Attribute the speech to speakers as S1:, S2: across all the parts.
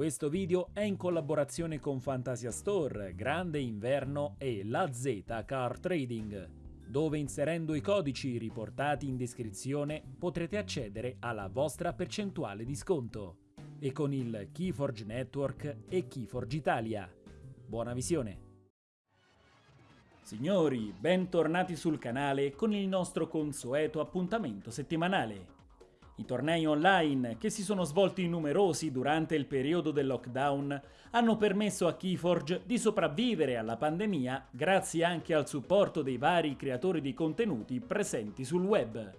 S1: Questo video è in collaborazione con Fantasia Store, Grande Inverno e La Z Car Trading, dove inserendo i codici riportati in descrizione potrete accedere alla vostra percentuale di sconto. E con il Keyforge Network e Keyforge Italia. Buona visione! Signori, bentornati sul canale con il nostro consueto appuntamento settimanale. I tornei online, che si sono svolti numerosi durante il periodo del lockdown, hanno permesso a Keyforge di sopravvivere alla pandemia grazie anche al supporto dei vari creatori di contenuti presenti sul web.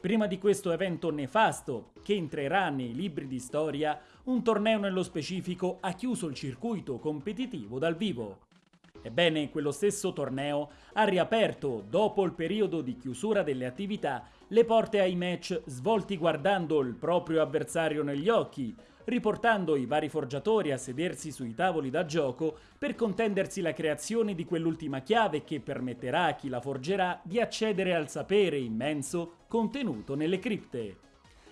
S1: Prima di questo evento nefasto, che entrerà nei libri di storia, un torneo nello specifico ha chiuso il circuito competitivo dal vivo. Ebbene, quello stesso torneo ha riaperto, dopo il periodo di chiusura delle attività, le porte ai match svolti guardando il proprio avversario negli occhi, riportando i vari forgiatori a sedersi sui tavoli da gioco per contendersi la creazione di quell'ultima chiave che permetterà a chi la forgerà di accedere al sapere immenso contenuto nelle cripte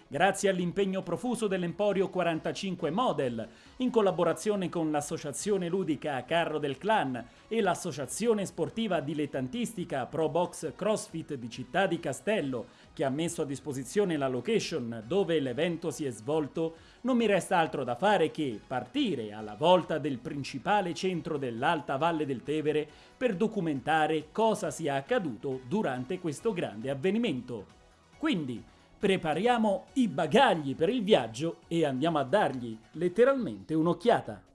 S1: grazie all'impegno profuso dell'Emporio 45 Model, in collaborazione con l'associazione ludica Carro del Clan e l'associazione sportiva dilettantistica Pro Box CrossFit di Città di Castello, che ha messo a disposizione la location dove l'evento si è svolto, non mi resta altro da fare che partire alla volta del principale centro dell'Alta Valle del Tevere per documentare cosa sia accaduto durante questo grande avvenimento. Quindi, prepariamo i bagagli per il viaggio e andiamo a dargli letteralmente un'occhiata.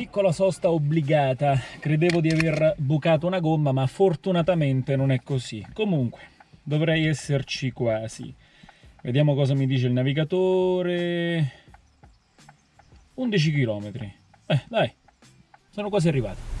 S1: Piccola sosta obbligata, credevo di aver bucato una gomma ma fortunatamente non è così. Comunque, dovrei esserci quasi. Vediamo cosa mi dice il navigatore. 11 km. Eh, dai, sono quasi arrivato.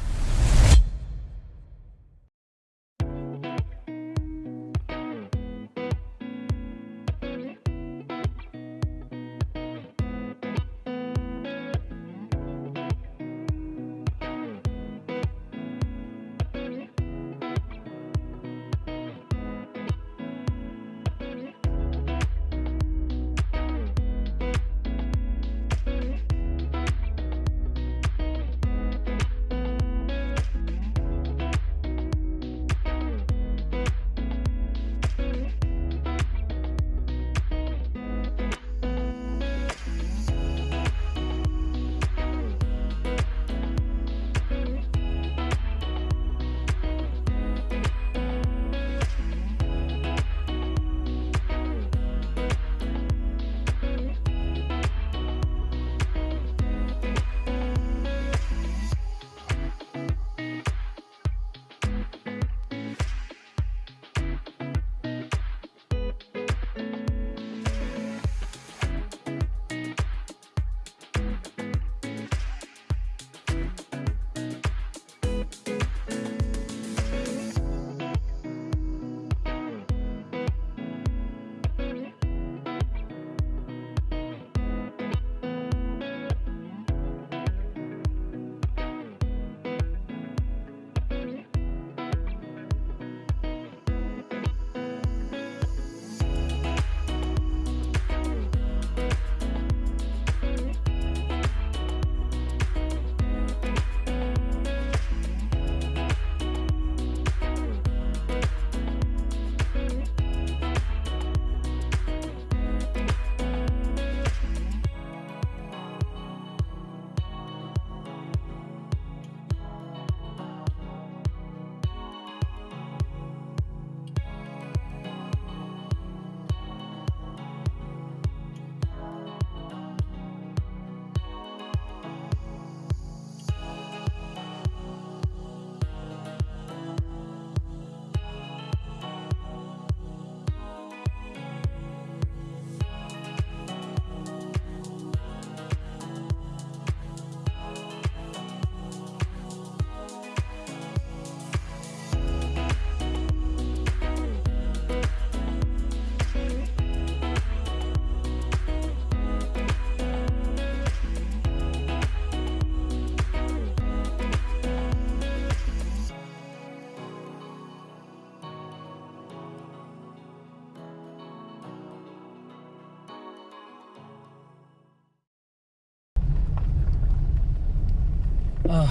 S1: Oh,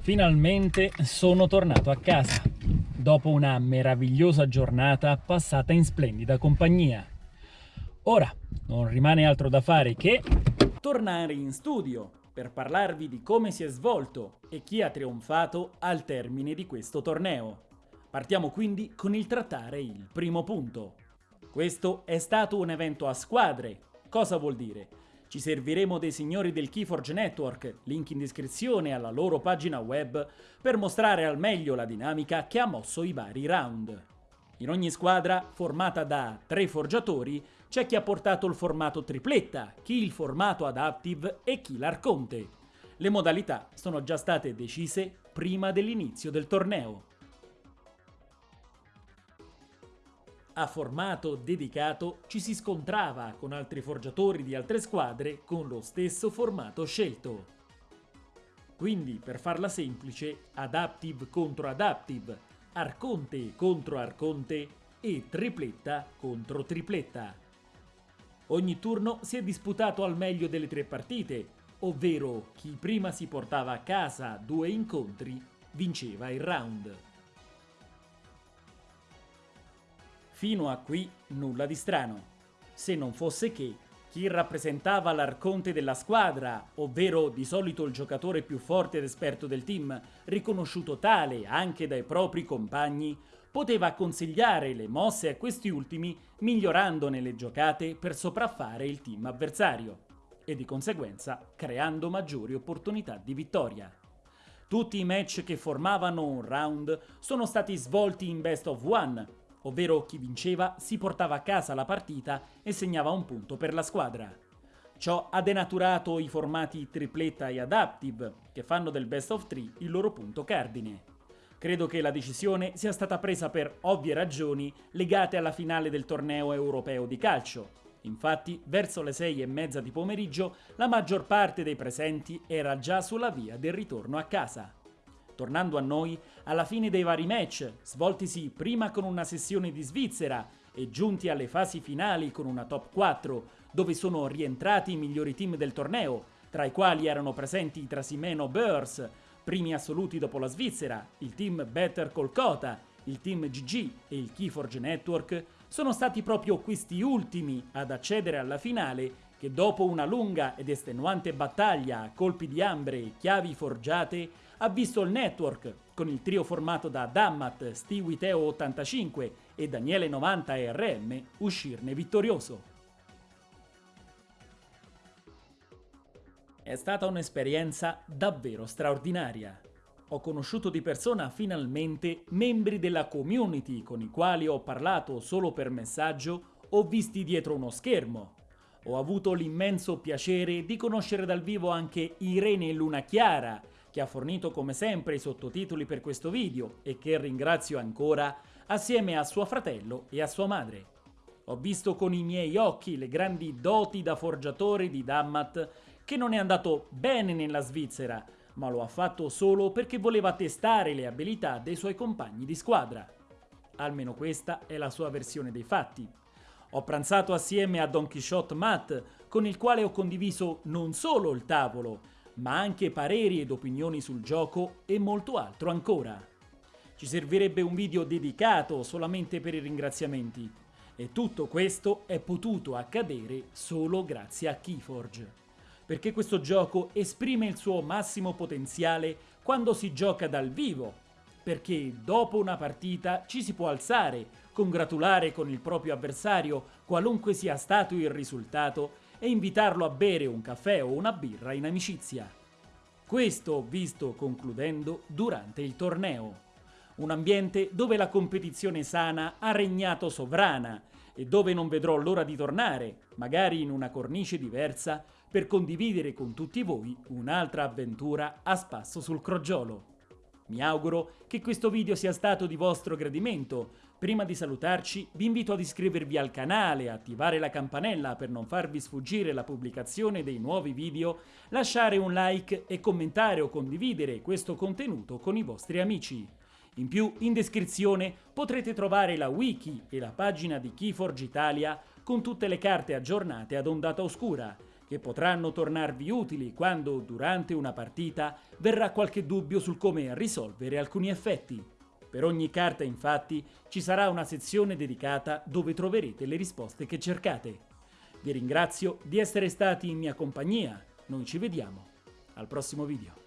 S1: finalmente sono tornato a casa, dopo una meravigliosa giornata passata in splendida compagnia. Ora non rimane altro da fare che tornare in studio per parlarvi di come si è svolto e chi ha trionfato al termine di questo torneo. Partiamo quindi con il trattare il primo punto. Questo è stato un evento a squadre. Cosa vuol dire? Ci serviremo dei signori del Keyforge Network, link in descrizione alla loro pagina web, per mostrare al meglio la dinamica che ha mosso i vari round. In ogni squadra, formata da tre forgiatori, c'è chi ha portato il formato tripletta, chi il formato adaptive e chi l'arconte. Le modalità sono già state decise prima dell'inizio del torneo. A formato dedicato ci si scontrava con altri forgiatori di altre squadre con lo stesso formato scelto. Quindi, per farla semplice, Adaptive contro Adaptive, Arconte contro Arconte e Tripletta contro Tripletta. Ogni turno si è disputato al meglio delle tre partite, ovvero chi prima si portava a casa due incontri vinceva il round. Fino a qui nulla di strano, se non fosse che chi rappresentava l'arconte della squadra, ovvero di solito il giocatore più forte ed esperto del team, riconosciuto tale anche dai propri compagni, poteva consigliare le mosse a questi ultimi migliorandone le giocate per sopraffare il team avversario e di conseguenza creando maggiori opportunità di vittoria. Tutti i match che formavano un round sono stati svolti in best of one, ovvero chi vinceva si portava a casa la partita e segnava un punto per la squadra. Ciò ha denaturato i formati tripletta e adaptive, che fanno del best of three il loro punto cardine. Credo che la decisione sia stata presa per ovvie ragioni legate alla finale del torneo europeo di calcio. Infatti, verso le sei e mezza di pomeriggio, la maggior parte dei presenti era già sulla via del ritorno a casa. Tornando a noi, alla fine dei vari match, svoltisi prima con una sessione di Svizzera e giunti alle fasi finali con una top 4, dove sono rientrati i migliori team del torneo, tra i quali erano presenti i Trasimeno Bears, primi assoluti dopo la Svizzera, il team Better Kolkata, il team GG e il Keyforge Network, sono stati proprio questi ultimi ad accedere alla finale che dopo una lunga ed estenuante battaglia a colpi di ambre e chiavi forgiate ha visto il network, con il trio formato da Dammat, Stewie 85 e Daniele 90 RM, uscirne vittorioso. È stata un'esperienza davvero straordinaria. Ho conosciuto di persona finalmente membri della community con i quali ho parlato solo per messaggio o visti dietro uno schermo. Ho avuto l'immenso piacere di conoscere dal vivo anche Irene Luna Chiara, che ha fornito come sempre i sottotitoli per questo video e che ringrazio ancora, assieme a suo fratello e a sua madre. Ho visto con i miei occhi le grandi doti da forgiatore di Dammat, che non è andato bene nella Svizzera, ma lo ha fatto solo perché voleva testare le abilità dei suoi compagni di squadra. Almeno questa è la sua versione dei fatti. Ho pranzato assieme a Don Quixote Matt, con il quale ho condiviso non solo il tavolo, ma anche pareri ed opinioni sul gioco e molto altro ancora. Ci servirebbe un video dedicato solamente per i ringraziamenti, e tutto questo è potuto accadere solo grazie a Keyforge. Perché questo gioco esprime il suo massimo potenziale quando si gioca dal vivo, perché dopo una partita ci si può alzare, congratulare con il proprio avversario qualunque sia stato il risultato e invitarlo a bere un caffè o una birra in amicizia. Questo ho visto concludendo durante il torneo. Un ambiente dove la competizione sana ha regnato sovrana e dove non vedrò l'ora di tornare, magari in una cornice diversa, per condividere con tutti voi un'altra avventura a spasso sul crogiolo. Mi auguro che questo video sia stato di vostro gradimento. Prima di salutarci vi invito ad iscrivervi al canale, attivare la campanella per non farvi sfuggire la pubblicazione dei nuovi video, lasciare un like e commentare o condividere questo contenuto con i vostri amici. In più, in descrizione potrete trovare la wiki e la pagina di Keyforge Italia con tutte le carte aggiornate ad ondata oscura, che potranno tornarvi utili quando, durante una partita, verrà qualche dubbio sul come risolvere alcuni effetti. Per ogni carta, infatti, ci sarà una sezione dedicata dove troverete le risposte che cercate. Vi ringrazio di essere stati in mia compagnia. Noi ci vediamo al prossimo video.